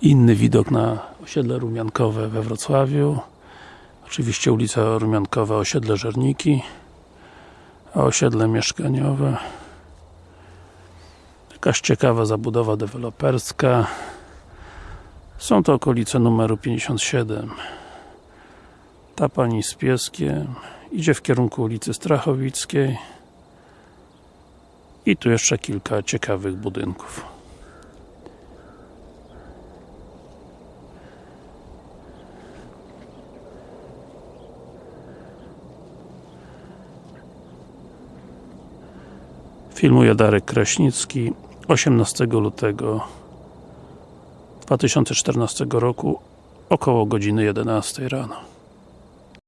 Inny widok na osiedle Rumiankowe we Wrocławiu. Oczywiście ulica Rumiankowa, osiedle Żerniki. A osiedle mieszkaniowe. Jakaś ciekawa zabudowa deweloperska. Są to okolice numeru 57. Ta pani z pieskiem idzie w kierunku ulicy Strachowickiej. I tu jeszcze kilka ciekawych budynków. Filmuje Darek Kraśnicki 18 lutego 2014 roku około godziny 11 rano.